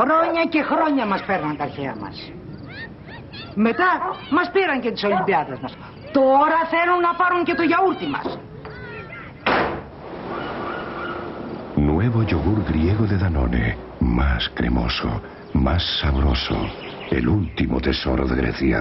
Χρόνια και χρόνια μας παίρναν τα αρχαία μας. Μετά μας πήραν και τις Ολυμπιάδες μας. Τώρα θέλουν να πάρουν και το γιαούρτι μας. Nuevo yogur griego de Danone. Más cremoso, más sabroso. El último tesoro de Grecia.